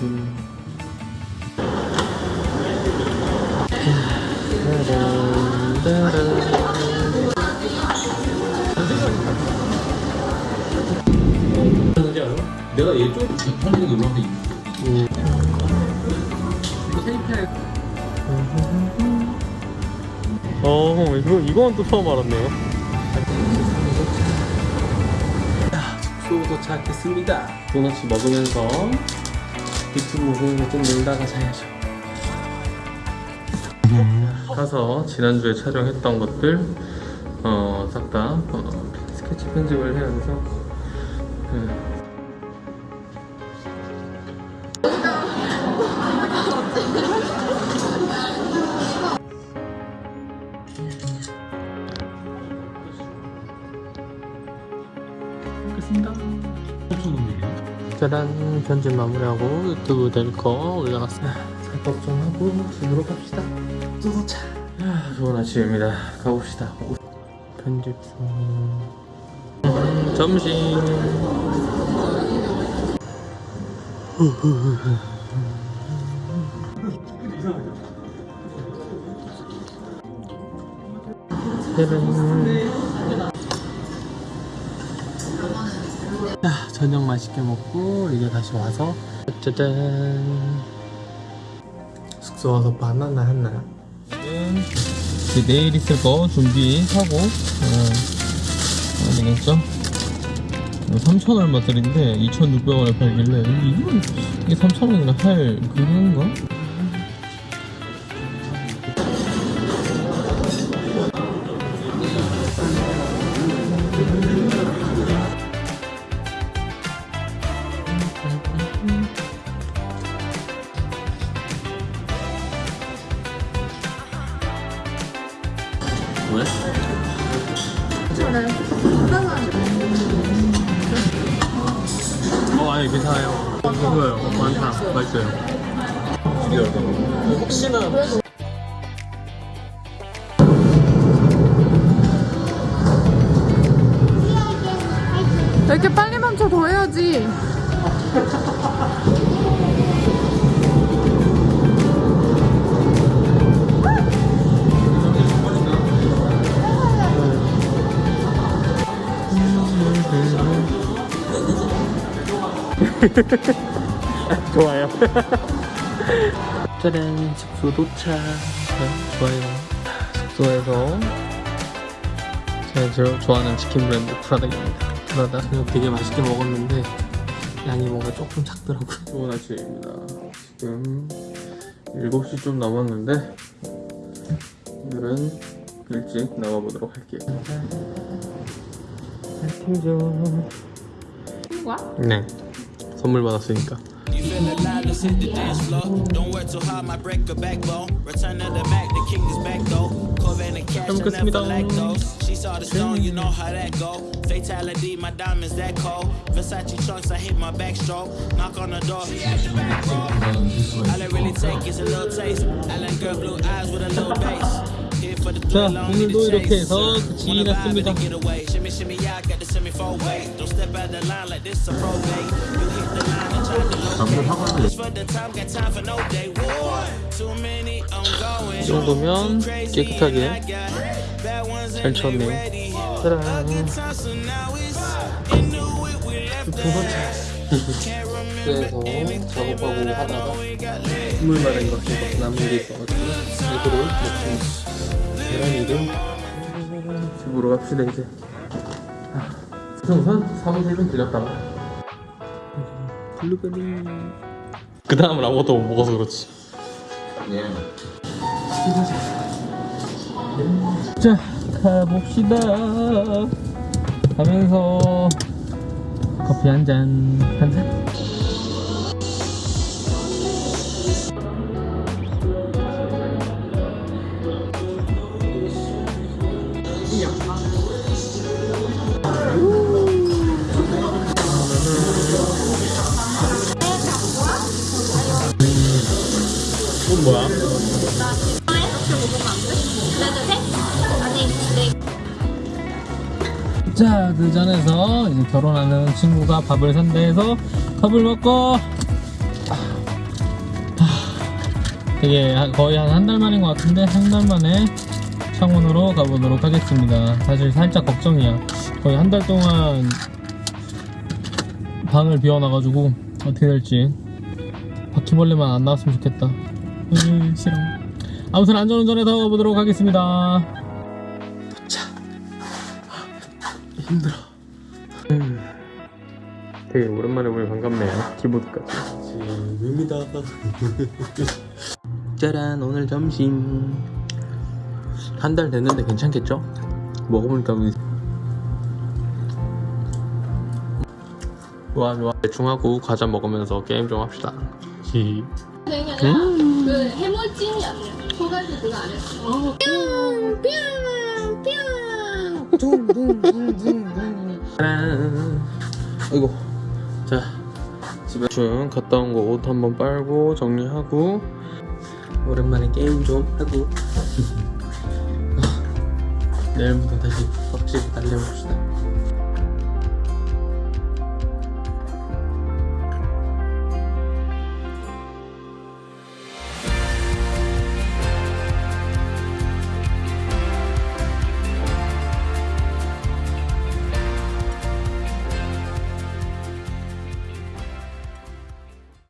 음. 내가 얘쪽 편하게 놀러서 음. 이거 세입해 어 이거 이건 또 처음 알았네요. 숙소 도착했습니다 도넛 먹으면서 유튜브 보면서 좀 놀다가 자야죠. 가서 지난주에 촬영했던 것들 어, 싹다 어, 스케치 편집을 해야 돼서 음. 끝습니다 짜란 편집 마무리하고 유튜브 될거 올라갔어요. 작업 좀 하고 집으로 갑시다. 또 도착. 아, 좋은 아침입니다. 가봅시다. 편집 중. 음, 점심. 짜란. 자, 저녁 맛있게 먹고 이제 다시 와서 짜잔 숙소 와서 바나나 하나 이제 내일 있을 거 준비하고 어, 되겠죠? 3천 얼마 짜리인데 2,600원에 팔길래 이게 3,000원이나 할 그건가? 왜? 어 아니 괜찮아요 이거요 많다 맛있어요 혹시나 이렇게 빨리 멈춰 더 해야지. 좋아요. 짜란 숙소 도착. 네, 좋아요. 숙소에서 제가 좋아하는 치킨 브랜드 프라닭입니다. 프라닭 그냥 되게 맛있게 먹었는데 양이 뭔가 조금 작더라고요 좋은 아침입니다. 지금 7시 좀 남았는데 오늘은 일찍 나와보도록 할게요. 팀 거야? 네. 선물 받았으니까 You feeling loud, let's hit the dance floor. Don't work too hard, my break a backbone. Return of the Mac, the king is back though. Corvette and cash, I never lack those. She saw the stone, you know how that go. Fatality, my diamonds that cold. Versace trunks, I hit my backstroke. Knock on the door, she at the back, bro. All I really take is a little taste. I like girl blue eyes with a little bass. 자, 오늘도 이렇게. 해서 끝이 났습니다. 이 정도면 깨끗하게 잘 쳤네요. 짜란. 두 번째 그래서 작업하고 하다가 we got lit. 물 마른 남은 게 있어가지고 이거를 먹습니다 계란이를 집으로 갑시다 이제. 아, 우선 사무실 좀 들렸다가 블루베리. 그 다음은 아무것도 못 먹어서 그렇지. 예. 자 가봅시다. 가면서 커피 한잔 한잔 자, 그 전에서 이제 결혼하는 친구가 밥을 산다 해서 밥을 먹고 아, 되게 한- 거의 한 한 달 만인 것 같은데 한 달 만에 창원으로 가보도록 하겠습니다. 사실 살짝 걱정이야. 거의 한 달 동안 방을 비워놔가지고 어떻게 될지 바퀴벌레만 안 나왔으면 좋겠다. 으, 싫어. 아무튼 안전운전해서 가보도록 하겠습니다. 힘들어. 음, 되게 오랜만에 보니 반갑네요. 키보드까지. 지금입니다. 짜란 오늘 점심 한 달 됐는데 괜찮겠죠? 먹어보니까 좋아 좋아 대충 하고 과자 먹으면서 게임 좀 합시다. 히. 아니라 그 해물찜이 아니야. 소갈비 그거 아니야. 어. 뿅! 뿅! 뿅! 아이고 자 집에 중 갔다 온 거 옷 한번 빨고 정리하고. 오랜만에 게임 좀 하고. 내일부터 다시 확실히 달려봅시다